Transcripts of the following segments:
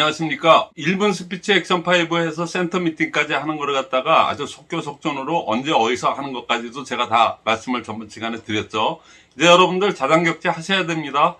안녕하십니까. 1분 스피치 액션 5에서 센터 미팅까지 하는 거를 갖다가 아주 속교속전으로 언제 어디서 하는 것까지도 제가 다 말씀을 전번 시간에 드렸죠. 이제 여러분들 자장격제 하셔야 됩니다.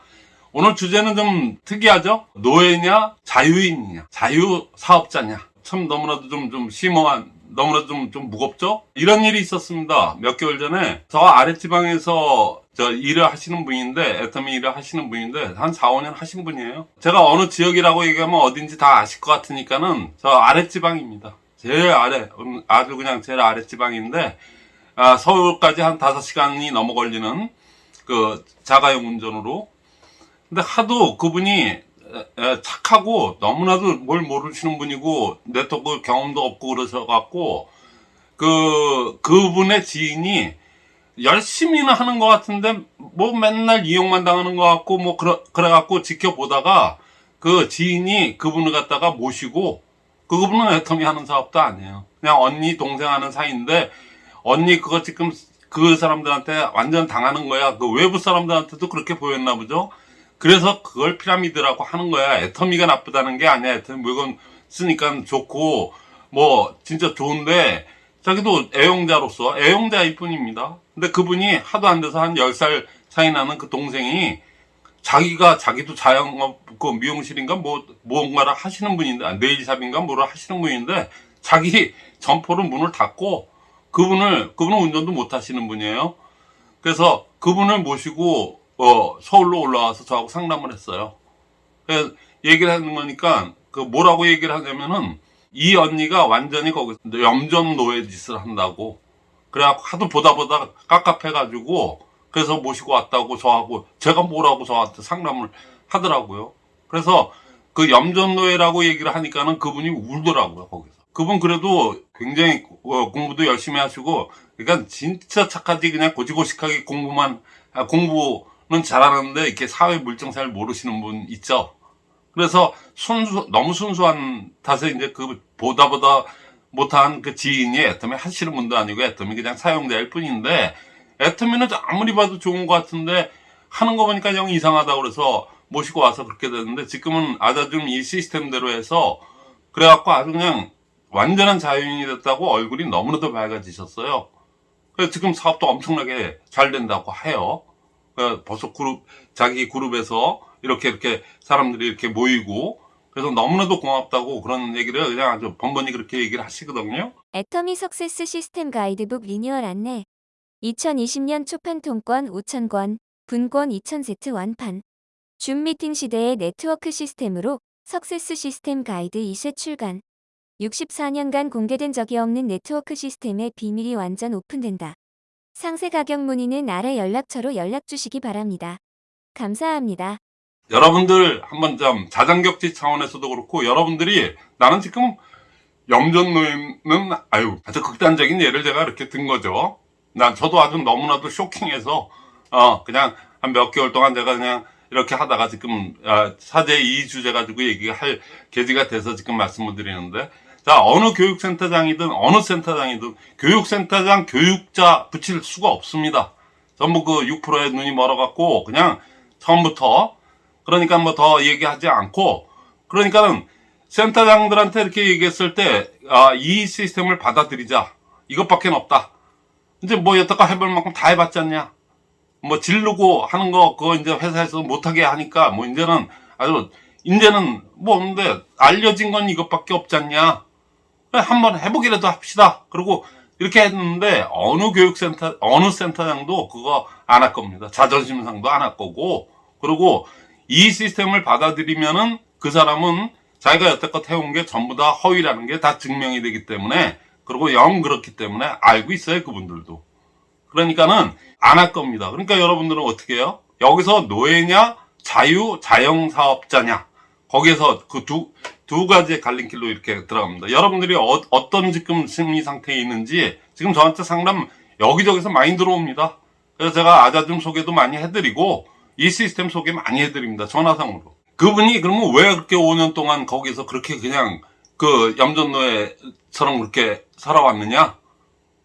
오늘 주제는 좀 특이하죠? 노예냐 자유인이냐 자유사업자냐. 참 너무나도 좀, 좀 심오한 너무나도 좀, 좀 무겁죠? 이런 일이 있었습니다. 몇 개월 전에. 저 아랫지방에서 저 일을 하시는 분인데 애터미 일을 하시는 분인데 한 4, 5년 하신 분이에요. 제가 어느 지역이라고 얘기하면 어딘지 다 아실 것 같으니까는 저 아랫지방입니다. 제일 아래 음, 아주 그냥 제일 아랫지방인데 아, 서울까지 한 5시간이 넘어 걸리는 그 자가용 운전으로. 근데 하도 그분이 착하고 너무나도 뭘 모르시는 분이고 네트워크 경험도 없고 그러셔갖고 그 그분의 지인이 열심히는 하는 것 같은데 뭐 맨날 이용만 당하는 것 같고 뭐 그래, 그래갖고 지켜보다가 그 지인이 그분을 갖다가 모시고 그분은 애터미 하는 사업도 아니에요. 그냥 언니 동생 하는 사이인데 언니 그거 지금 그 사람들한테 완전 당하는 거야. 그 외부 사람들한테도 그렇게 보였나 보죠 그래서 그걸 피라미드라고 하는 거야 애터미가 나쁘다는 게 아니야 애터미 물건 쓰니까 좋고 뭐 진짜 좋은데 자기도 애용자로서 애용자일 뿐입니다. 근데 그분이 하도 안 돼서 한 10살 차이 나는 그 동생이 자기가 자기도 자영업 그 미용실인가 뭐 무언가를 하시는 분인데 아, 네일샵인가 뭐를 하시는 분인데 자기 점포를 문을 닫고 그분을 그분은 운전도 못 하시는 분이에요. 그래서 그분을 모시고 어, 서울로 올라와서 저하고 상담을 했어요. 얘기를 하는 거니까 그 뭐라고 얘기를 하냐면은 이 언니가 완전히 거기서 염전 노예 짓을 한다고. 그래갖고 하도 보다 보다 깝깝해가지고 그래서 모시고 왔다고 저하고 제가 뭐라고 저한테 상담을 하더라고요. 그래서 그 염전 노예라고 얘기를 하니까는 그분이 울더라고요 거기서. 그분 그래도 굉장히 어, 공부도 열심히 하시고 그러니까 진짜 착하지 그냥 고지고식하게 공부만 아, 공부 는 잘하는데 이렇게 사회 물정 잘 모르시는 분 있죠 그래서 순수, 너무 순수한 탓에 이제 그 보다 보다 못한 그 지인이 애터미 하시는 분도 아니고 애터미 그냥 사용자일 뿐인데 애터미는 아무리 봐도 좋은 것 같은데 하는 거 보니까 영 이상하다 그래서 모시고 와서 그렇게 됐는데 지금은 아자좀 이 시스템대로 해서 그래갖고 아주 그냥 완전한 자유인이 됐다고 얼굴이 너무나도 밝아지셨어요. 그래서 지금 사업도 엄청나게 잘 된다고 해요. 벌써 그룹, 자기 그룹에서 이렇게 이렇게 사람들이 이렇게 모이고 그래서 너무나도 고맙다고 그런 얘기를 그냥 아주 번번이 그렇게 얘기를 하시거든요. 애터미 석세스 시스템 가이드북 리뉴얼 안내 2020년 초판 통권 5,000권, 분권 2,000세트 완판 줌 미팅 시대의 네트워크 시스템으로 석세스 시스템 가이드 2세 출간 64년간 공개된 적이 없는 네트워크 시스템의 비밀이 완전 오픈된다. 상세 가격 문의는 아래 연락처로 연락 주시기 바랍니다. 감사합니다. 여러분들 한번 좀 자장격지 차원에서도 그렇고 여러분들이 나는 지금 염전노예는 아유 아주 극단적인 예를 제가 이렇게 든 거죠. 난 저도 아주 너무나도 쇼킹해서 어 그냥 한 몇 개월 동안 제가 그냥 이렇게 하다가 지금 아, 사제 2주 제 가 지고 얘기할 계기가 돼서 지금 말씀을 드리는데 자 어느 교육센터장이든 어느 센터장이든 교육센터장 교육자 붙일 수가 없습니다. 전부 그 6%에 눈이 멀어갖고 그냥 처음부터 그러니까 뭐 더 얘기하지 않고 그러니까는 센터장들한테 이렇게 얘기했을 때 아, 이 시스템을 받아들이자. 이것밖에 없다. 이제 뭐 여태껏 해볼 만큼 다 해봤지 않냐? 뭐 지르고 하는 거 그거 이제 회사에서 못하게 하니까 뭐 이제는 아주 이제는 뭐 없는데 알려진 건 이것밖에 없지 않냐 한번 해보기라도 합시다. 그리고 이렇게 했는데 어느 교육센터 어느 센터장도 그거 안 할 겁니다. 자존심 상도 안 할 거고. 그리고 이 시스템을 받아들이면은 그 사람은 자기가 여태껏 해온 게 전부 다 허위라는 게 다 증명이 되기 때문에 그리고 영 그렇기 때문에 알고 있어요 그분들도. 그러니까는 안 할 겁니다. 그러니까 여러분들은 어떻게 해요? 여기서 노예냐 자유 자영사업자냐? 거기에서 그 두 두 가지의 갈림길로 이렇게 들어갑니다 여러분들이 어, 떤 지금 심리 상태에 있는지 지금 저한테 상담 여기저기서 많이 들어옵니다 그래서 제가 아자줌 소개도 많이 해드리고 이 시스템 소개 많이 해드립니다. 전화상으로. 그분이 그러면 왜 그렇게 5년 동안 거기서 그렇게 그냥 그 염전노예처럼 그렇게 살아왔느냐?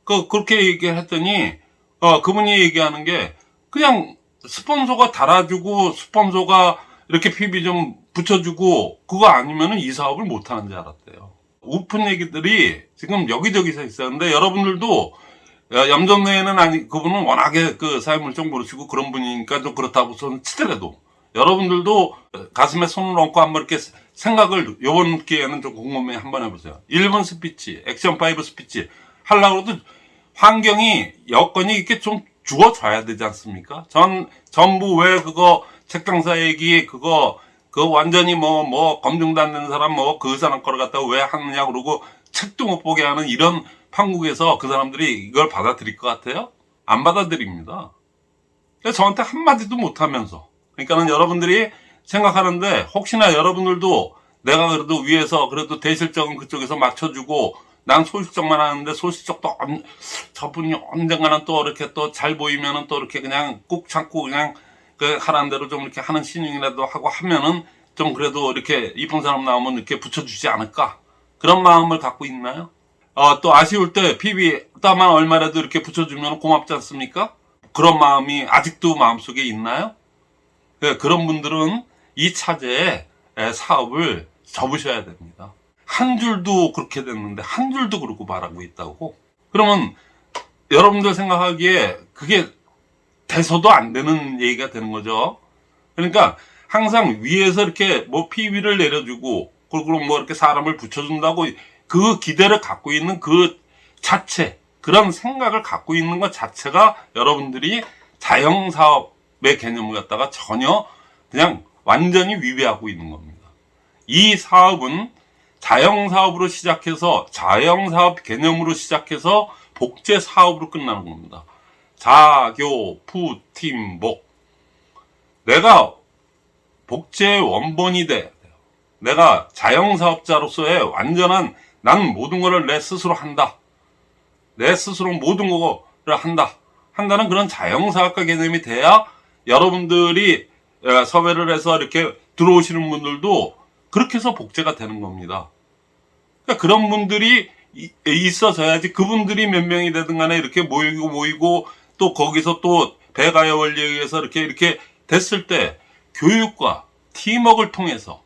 그, 그렇게 얘기를 했더니, 어, 그분이 얘기하는 게 그냥 스폰서가 달아주고 스폰서가 이렇게 PB 좀 붙여주고 그거 아니면은 이 사업을 못 하는 줄 알았대요. 오픈 얘기들이 지금 여기저기서. 근데 여러분들도 야, 염전 노예는 아니 그분은 워낙에 그 사회물정 모르시고 그런 분이니까 좀 그렇다고 저는 치더라도 여러분들도 가슴에 손을 얹고 한번 이렇게 생각을 요번 기회에는 좀 곰곰이 한번 해보세요. 1분 스피치, 액션 5 스피치 하려고 해도 환경이 여건이 이렇게 좀 주어져야 되지 않습니까? 전 전부 왜 그거 책장사 얘기 그거 그 완전히 뭐뭐 되는 사람 뭐 그 사람 갖다가 왜 하느냐 그러고 책도 못 보게 하는 이런 판국에서 그 사람들이 이걸 받아들일 것 같아요? 안 받아들입니다. 저한테 한마디도 못 하면서 그러니까는 여러분들이 생각하는데 혹시나 여러분들도 내가 그래도 위에서 그래도 대실적은 그쪽에서 맞춰주고 난 소실적만 하는데 소실적도 언- 저분이 언젠가는 또 이렇게 또 잘 보이면은 또 이렇게 그냥 꾹 참고 그냥 그 하라는 대로 좀 이렇게 하는 신용이라도 하고 하면은 좀 그래도 이렇게 이쁜 사람 나오면 이렇게 붙여주지 않을까 그런 마음을 갖고 있나요? 어, 또 아쉬울 때 PB 따만 얼마라도 이렇게 붙여주면 고맙지 않습니까? 그런 마음이 아직도 마음속에 있나요? 그, 그런 분들은 이 차제에 에, 사업을 접으셔야 됩니다. 한 줄도 그렇게 됐는데 한 줄도 그러고 말하고 있다고? 그러면 여러분들 생각하기에 그게 돼서도 안 되는 얘기가 되는 거죠. 그러니까 항상 위에서 이렇게 뭐 PB를 내려주고 그리고 뭐 이렇게 사람을 붙여준다고 그 기대를 갖고 있는 그 자체 그런 생각을 갖고 있는 것 자체가 여러분들이 자영사업의 개념을 갖다가 전혀 그냥 완전히 위배하고 있는 겁니다. 이 사업은 자영사업으로 시작해서 자영사업 개념으로 시작해서 복제 사업으로 끝나는 겁니다. 자교, 푸, 팀, 목. 내가 복제의 원본이 돼. 내가 자영사업자로서의 완전한 난 모든 거를 내 스스로 한다. 내 스스로 모든 거를 한다. 한다는 그런 자영사업가 개념이 돼야 여러분들이 에, 섭외를 해서 이렇게 들어오시는 분들도 그렇게 해서 복제가 되는 겁니다. 그러니까 그런 분들이 이- 있어져야지 그분들이 몇 명이 되든 간에 이렇게 모이고 모이고 또 거기서 또 배가의 원리에 의해서 이렇게 이렇게 됐을 때 교육과 팀워크를 통해서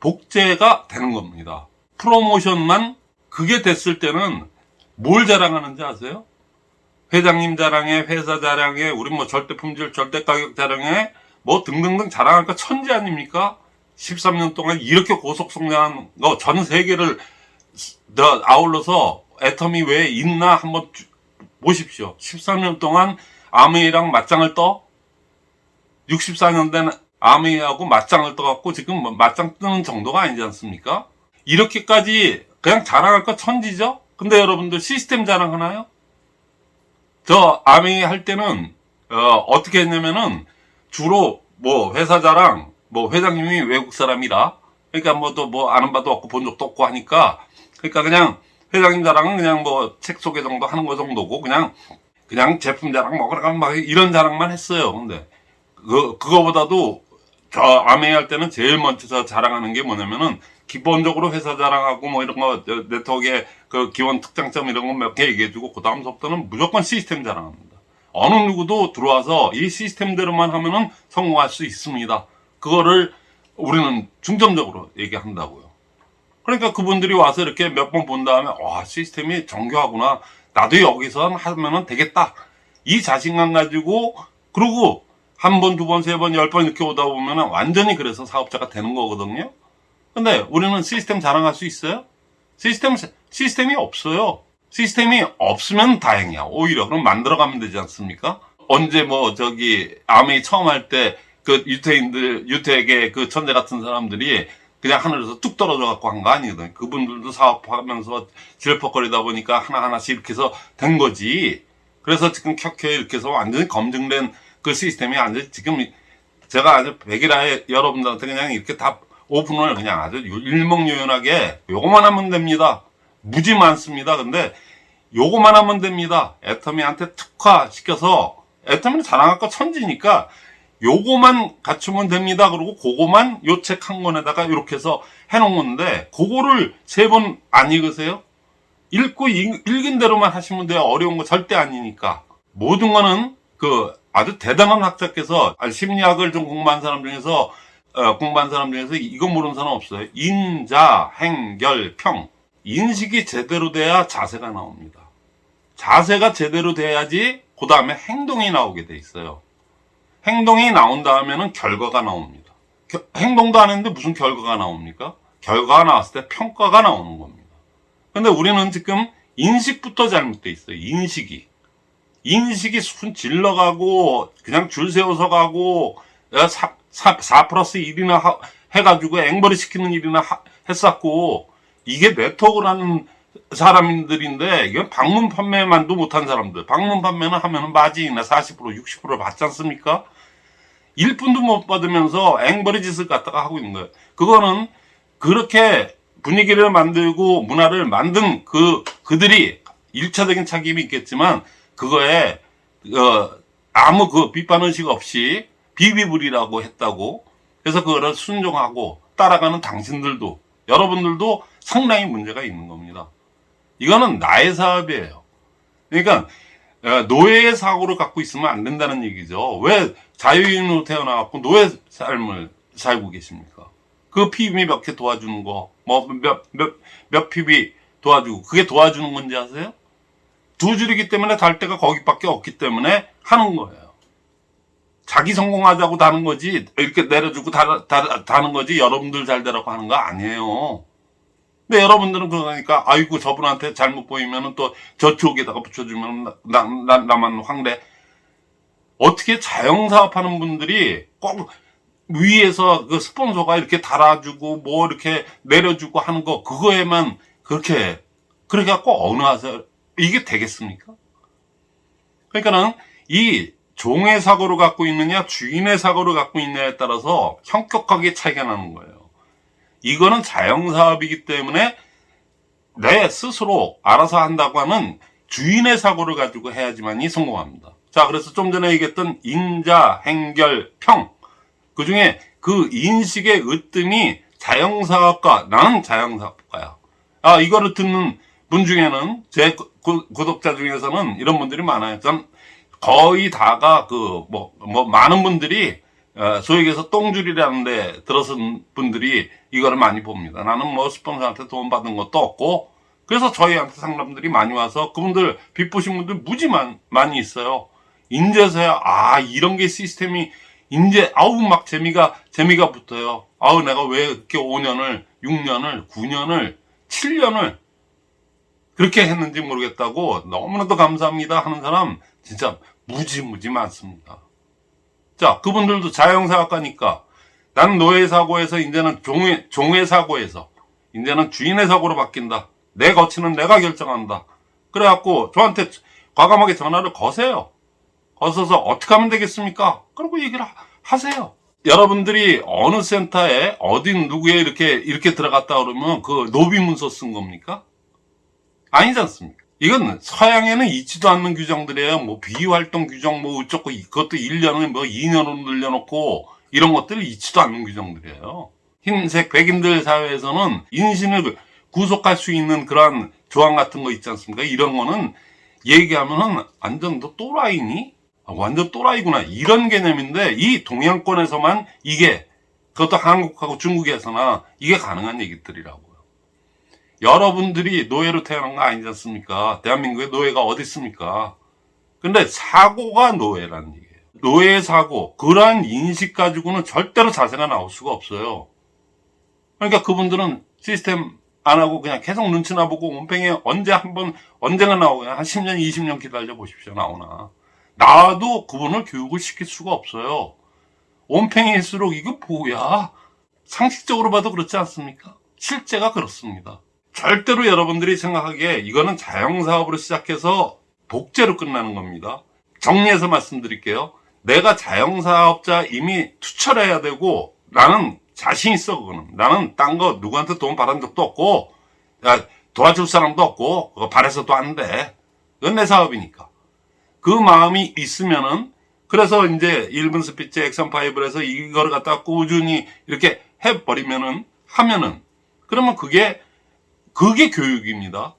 복제가 되는 겁니다. 프로모션만 그게 됐을 때는 뭘 자랑하는지 아세요? 회장님 자랑에 회사 자랑에 우리 뭐 절대 품질 절대 가격 자랑에 뭐 등등등 거 천지 아닙니까? 13년 동안 이렇게 고속 성장한 거 전 세계를 더 아울러서 애텀이 왜 있나 한번 주- 보십시오. 13년 동안 아메이랑 맞짱을 떠 64년 된 아메이하고 맞짱을 떠갖고 지금 뭐 맞짱 뜨는 정도가 아니지 않습니까? 이렇게까지 그냥 자랑할 거 천지죠? 근데 여러분들 시스템 자랑하나요? 저 아메이 할 때는 어, 떻게 했냐면은 주로 뭐 회사 자랑 뭐 회장님이 외국 사람이라 그러니까 뭐 또뭐 아는 바도 없고 본 적도 없고 하니까 그러니까 그냥 회장님 자랑은 그냥 뭐 책 소개 정도 하는 거 정도고 그냥 그냥 제품 자랑 뭐 그러면 막 이런 자랑만 했어요. 근데 그 그거보다도 저 아메이 할 때는 제일 먼저 저 자랑하는 게 뭐냐면은 기본적으로 회사 자랑하고 뭐 이런 거저 네트워크의 그 기본 특장점 이런 거 몇 개 얘기해 주고 그 다음부터는 무조건 시스템 자랑합니다. 어느 누구도 들어와서 이 시스템대로만 하면은 성공할 수 있습니다. 그거를 우리는 중점적으로 얘기한다고요. 그러니까 그분들이 와서 이렇게 몇 번 본 다음에 와 시스템이 정교하구나. 나도 여기서 하면은 되겠다. 이 자신감 가지고 그러고 한 번, 두 번, 세 번, 열 번 이렇게 오다 보면 은 완전히 그래서 사업자가 되는 거거든요. 근데 우리는 시스템 자랑할 수 있어요? 시스템 시스템이 없어요. 시스템이 없으면 다행이야. 오히려 그럼 만들어가면 되지 않습니까? 언제 뭐 저기 아메이 처음 할 때 그 유태인들 유태계 그 천재 같은 사람들이 그냥 하늘에서 뚝 떨어져 갖고 한 거 아니거든. 그분들도 사업하면서 질퍽거리다 보니까 하나하나씩 이렇게 해서 된 거지. 그래서 지금 켜켜 이렇게 해서 완전히 검증된 그 시스템이 완전히 지금 제가 아주 백일하에 여러분들한테 그냥 이렇게 다 오픈을 그냥 아주 일목요연하게 요거만 하면 됩니다. 무지 많습니다. 근데 요거만 하면 됩니다. 애터미한테 특화시켜서 애터미는 자랑할 거 천지니까 요거만 갖추면 됩니다. 그리고 그거만 요 책 한 권에다가 이렇게 해서 해놓은 건데 그거를 세 번 안 읽으세요? 읽고 읽, 읽은 대로만 하시면 돼요. 어려운 거 절대 아니니까. 모든 거는 그 아주 대단한 학자께서 심리학을 좀 공부한 사람 중에서 어, 공부한 사람 중에서 이거 모르는 사람 없어요. 인자, 행 결, 평. 인식이 제대로 돼야 자세가 나옵니다. 자세가 제대로 돼야지 그 다음에 행동이 나오게 돼 있어요. 행동이 나온 다음에는 결과가 나옵니다. 겨- 행동도 안 했는데 무슨 결과가 나옵니까? 결과가 나왔을 때 평가가 나오는 겁니다. 근데 우리는 지금 인식부터 잘못돼 있어요. 인식이. 인식이 순 질러가고 그냥 줄 세워서 가고 4, 4, 플러스 1이나 하- 해가지고 앵벌이 시키는 일이나 하- 했었고 이게 네트워크를 하는 사람들인데 이건 방문 판매만도 못한 사람들 방문 판매는 하면 은 마진이나 40% 60% 받지 않습니까? 1분도 못 받으면서 앵벌이 짓을 갖다가 하고 있는 거예요. 그거는 그렇게 분위기를 만들고 문화를 만든 그 그들이 일차적인 책임이 있겠지만 그거에 어, 아무 그 비판 의식 없이 비비불이라고 했다고 그래서 그거를 순종하고 따라가는 당신들도 여러분들도 상당히 문제가 있는 겁니다. 이거는 나의 사업이에요. 그러니까 어, 노예의 사고를 갖고 있으면 안 된다는 얘기죠. 왜 자유인으로 태어나갖고 노예 삶을 살고 계십니까? 그 PB 몇개 도와주는 거, 뭐, 몇, 몇, 몇 PB 도와주고, 그게 도와주는 건지 아세요? 두 줄이기 때문에 달 데가 거기밖에 없기 때문에 하는 거예요. 자기 성공하자고 다는 거지, 이렇게 내려주고 다, 다, 다는 거지, 여러분들 잘 되라고 하는 거 아니에요. 근데 여러분들은 그러니까, 아이고, 저분한테 잘못 보이면은 또 저쪽에다가 붙여주면 나, 나, 나만 황대. 어떻게 자영사업 하는 분들이 꼭 위에서 그 스폰서가 이렇게 달아주고 뭐 이렇게 내려주고 하는 거 그거에만 그렇게 그렇게 갖고 어느 하세요 이게 되겠습니까? 그러니까는 이 종의 사고를 갖고 있느냐 주인의 사고를 갖고 있느냐에 따라서 현격하게 차이가 나는 거예요. 이거는 자영사업이기 때문에 내 스스로 알아서 한다고 하는 주인의 사고를 가지고 해야지만이 성공합니다. 자, 그래서 좀 전에 얘기했던 인자, 행결, 평. 그 중에 그 인식의 으뜸이 자영사업가, 나는 자영사업가야. 아, 이거를 듣는 분 중에는, 제 구- 구- 구독자 중에서는 이런 분들이 많아요. 전 거의 다가 그, 뭐, 뭐, 많은 분들이, 어, 소위 얘기해서 똥줄이라는 데 들어선 분들이 이거를 많이 봅니다. 나는 뭐 스폰서한테 돈 받은 것도 없고, 그래서 저희한테 상담들이 많이 와서 그분들 빚 보신 분들 무지 많, 많이 있어요. 인제서야 아 이런 게 시스템이 인제 아우 막 재미가 재미가 붙어요. 아우 내가 왜 이렇게 5년을 6년을 9년을 7년을 그렇게 했는지 모르겠다고 너무나도 감사합니다 하는 사람 진짜 무지 무지 많습니다. 자 그분들도 자영사업가니까 나는 노예 사고에서 이제는 종의 종의 사고에서 이제는 주인의 사고로 바뀐다. 내 거치는 내가 결정한다. 그래갖고 저한테 과감하게 전화를 거세요. 거서서 어떻게 하면 되겠습니까? 그러고 얘기를 하- 하세요. 여러분들이 어느 센터에 어디 누구에 이렇게 이렇게 들어갔다 그러면 그 노비 문서 쓴 겁니까? 아니지 않습니까? 이건 서양에는 있지도 않는 규정들이에요. 뭐 비활동 규정 뭐 어쩌고 그것도 1년을 뭐 2년으로 늘려놓고 이런 것들이 있지도 않는 규정들이에요. 흰색 백인들 사회에서는 인신을 구속할 수 있는 그러한 조항 같은 거 있지 않습니까? 이런 거는 얘기하면은 완전 너 또라이니? 아, 완전 또라이구나. 이런 개념인데 이 동양권에서만 이게 그것도 한국하고 중국에서나 이게 가능한 얘기들이라고요. 여러분들이 노예로 태어난 거 아니지 않습니까? 대한민국에 노예가 어디 있습니까? 근데 사고가 노예라는 얘기예요. 노예 사고, 그러한 인식 가지고는 절대로 자세가 나올 수가 없어요. 그러니까 그분들은 시스템 안 하고 그냥 계속 눈치나 보고 온팽이 언제 한번 언젠가 나오고 한 10년, 20년 기다려 보십시오. 나오나. 나도 그분을 교육을 시킬 수가 없어요. 온팽이일수록 이거 뭐야? 상식적으로 봐도 그렇지 않습니까? 실제가 그렇습니다. 절대로 여러분들이 생각하기에 이거는 자영사업으로 시작해서 복제로 끝나는 겁니다. 정리해서 말씀드릴게요. 내가 자영사업자 이미 투철해야 되고 나는 자신 있어 그거는. 나는 딴 거 누구한테 돈 받은 적도 없고 야, 도와줄 사람도 없고 그거 바래서도 안 돼. 그건 내 사업이니까. 그 마음이 있으면은 그래서 이제 1분 스피치 액션 five를 해서 이거를 갖다 꾸준히 이렇게 해버리면은 하면은 그러면 그게 그게 교육입니다.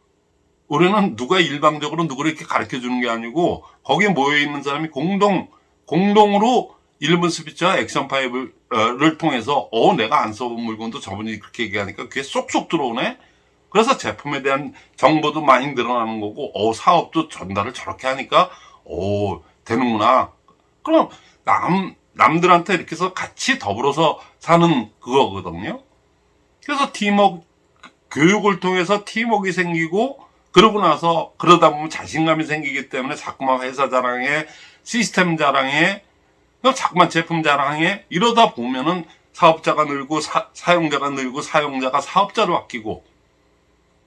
우리는 누가 일방적으로 누구를 이렇게 가르쳐 주는 게 아니고 거기에 모여 있는 사람이 공동 공동으로 1분 스피치와 액션 five를 통해서 어 내가 안 써본 물건도 저분이 그렇게 얘기하니까 귀에 쏙쏙 들어오네. 그래서 제품에 대한 정보도 많이 늘어나는 거고 어 사업도 전달을 저렇게 하니까 어 되는구나. 그럼 남 남들한테 이렇게 해서 같이 더불어서 사는 그거거든요. 그래서 팀워크 교육을 통해서 팀워크가 생기고 그러고 나서 그러다 보면 자신감이 생기기 때문에 자꾸만 회사 자랑에 시스템 자랑에 그럼 자꾸만 제품 자랑에 이러다 보면은 사업자가 늘고 사, 사용자가 늘고 사용자가 사업자로 바뀌고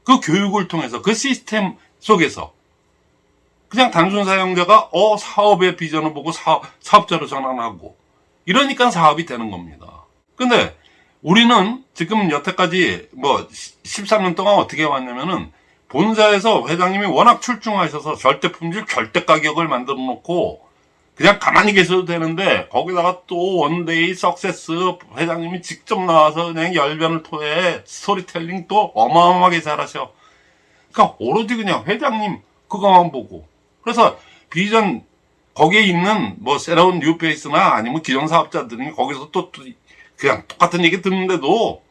그 교육을 통해서 그 시스템 속에서 그냥 단순 사용자가 어 사업의 비전을 보고 사, 사업자로 전환하고 이러니까 사업이 되는 겁니다. 근데 우리는 지금 여태까지 뭐 13년 동안 어떻게 왔냐면은 본사에서 회장님이 워낙 출중하셔서 절대 품질 절대 가격을 만들어 놓고 그냥 가만히 계셔도 되는데 거기다가 또 one day success 회장님이 직접 나와서 그냥 열변을 토해 스토리텔링 또 어마어마하게 잘하셔. 그러니까 오로지 그냥 회장님 그거만 보고 그래서 비전 거기에 있는 뭐 새로운 new face나 아니면 기존 사업자들이 거기서 또, 또 그냥 똑같은 얘기 듣는데도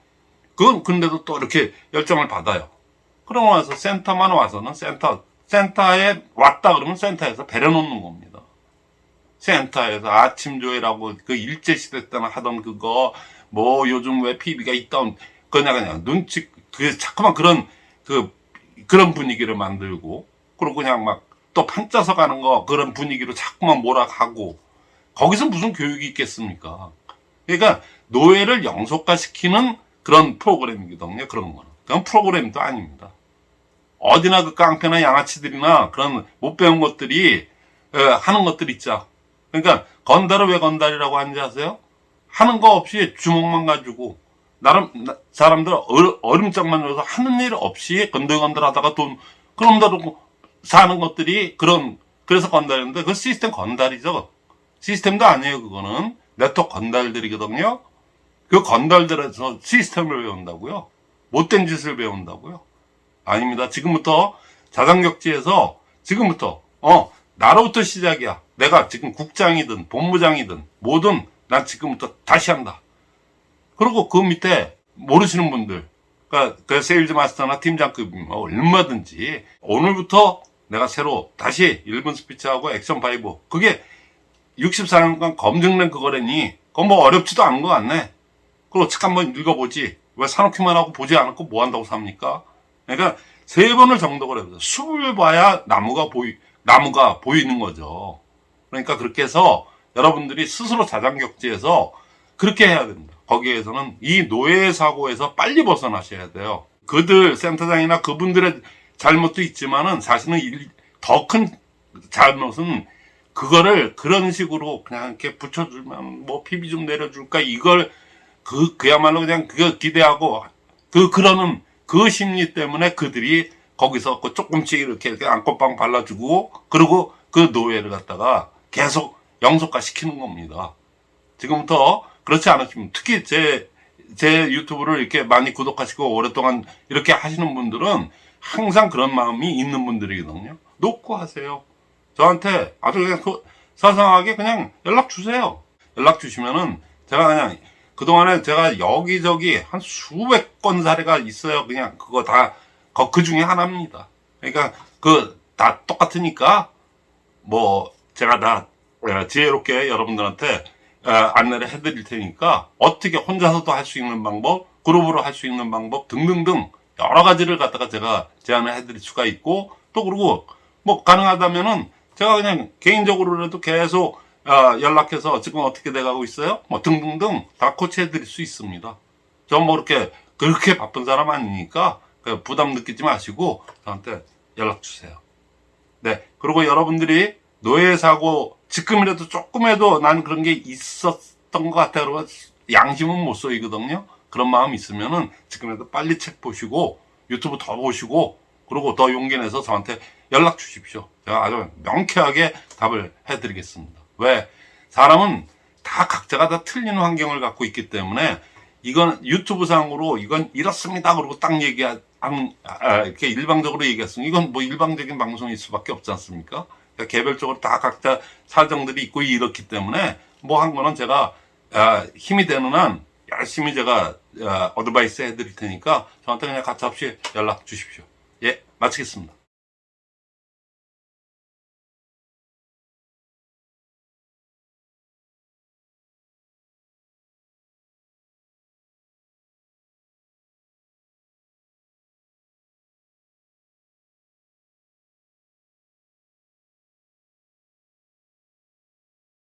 그건 근데도 또 이렇게 열정을 받아요. 그러고 나서 센터만 와서는 센터 센터에 왔다 그러면 센터에서 버려 놓는 겁니다. 센터에서 아침 조회라고 그 일제 시대 때나 하던 그거 뭐 요즘 왜 PB가 있던 그냥 그냥 눈치 그 자꾸만 그런 그 그런 분위기를 만들고 그리고 그냥 막 또 판짜서 가는 거 그런 분위기로 자꾸만 몰아가고 거기서 무슨 교육이 있겠습니까? 그러니까 노예를 영속화시키는 그런 프로그램이거든요. 그런 거는. 그건 프로그램도 아닙니다. 어디나 그 깡패나 양아치들이나 그런 못 배운 것들이 에, 하는 것들 있죠. 그러니까 건달을 왜 건달이라고 하는지 아세요? 하는 거 없이 주먹만 가지고 나름 나- 사람들 얼- 얼음장만 넣어서 하는 일 없이 건들건들 하다가 돈 그런다고 사는 것들이 그런 그래서 건달인데 그 시스템 건달이죠. 시스템도 아니에요. 그거는 네트워크 건달들이거든요. 그 건달들에서 시스템을 배운다고요. 못된 짓을 배운다고요. 아닙니다. 지금부터 자산격지에서 지금부터 어 나로부터 시작이야. 내가 지금 국장이든 본부장이든 뭐든 난 지금부터 다시 한다. 그리고 그 밑에 모르시는 분들, 그러니까 그 sales master나 팀장급이면 얼마든지 오늘부터 내가 새로 다시 1분 스피치하고 액션 five 그게 64년간 검증된 그거라니 그건 뭐 어렵지도 않은 것 같네. 그리고 책 한번 읽어보지. 왜 사놓기만 하고 보지 않고 뭐 한다고 삽니까? 그러니까 세 번을 정독을 해보세요. 숲을 봐야 나무가 보이, 나무가 보이는 거죠. 그러니까 그렇게 해서 여러분들이 스스로 자장격지에서 그렇게 해야 됩니다. 거기에서는 이 노예 사고에서 빨리 벗어나셔야 돼요. 그들 센터장이나 그분들의 잘못도 있지만은 사실은 더 큰 잘못은 그거를 그런 식으로 그냥 이렇게 붙여주면 뭐 PB 좀 내려줄까 이걸 그 그야말로 그냥 그거 기대하고 그 그러는 그 심리 때문에 그들이 거기서 그 조금씩 이렇게, 이렇게 안건빵 발라주고 그리고 그 노예를 갖다가 계속 영속화 시키는 겁니다. 지금부터 그렇지 않으시면 특히 제, 제 유튜브를 이렇게 많이 구독하시고 오랫동안 이렇게 하시는 분들은 항상 그런 마음이 있는 분들이거든요. 놓고 하세요. 저한테 아주 그냥 그 사상하게 그냥 연락 주세요. 연락 주시면은 제가 그냥 그동안에 제가 여기저기 한 수백 건 사례가 있어요. 그냥 그거 다 그 중에 하나입니다. 그러니까 그 다 똑같으니까 뭐 제가 다 어, 지혜롭게 여러분들한테 어, 안내를 해드릴 테니까 어떻게 혼자서도 할 수 있는 방법, 그룹으로 할 수 있는 방법 등등등 여러 가지를 갖다가 제가 제안을 해드릴 수가 있고 또 그리고 뭐 가능하다면은 제가 그냥 개인적으로라도 계속 어, 연락해서 지금 어떻게 돼가고 있어요? 뭐 등등등 다 코치해 드릴 수 있습니다. 전 뭐 이렇게 그렇게 바쁜 사람 아니니까 그 부담 느끼지 마시고 저한테 연락 주세요. 네. 그리고 여러분들이 노예 사고 지금이라도 조금이라도 난 그런 게 있었던 것 같아. 그러고 양심은 못 쏘이거든요. 그런 마음 있으면은 지금이라도 빨리 책 보시고 유튜브 더 보시고 그리고 더 용기 내서 저한테 연락 주십시오. 제가 아주 명쾌하게 답을 해드리겠습니다. 왜? 사람은 다 각자가 다 틀린 환경을 갖고 있기 때문에 이건 유튜브 상으로 이건 이렇습니다. 그러고 딱 얘기한 아, 이렇게 일방적으로 얘기했으면 이건 뭐 일방적인 방송일 수밖에 없지 않습니까? 그러니까 개별적으로 다 각자 사정들이 있고 이렇기 때문에 뭐 한 거는 제가 아, 힘이 되는 한 열심히 제가 아, 어드바이스 해드릴 테니까 저한테 그냥 가차없이 연락 주십시오. 예, 마치겠습니다.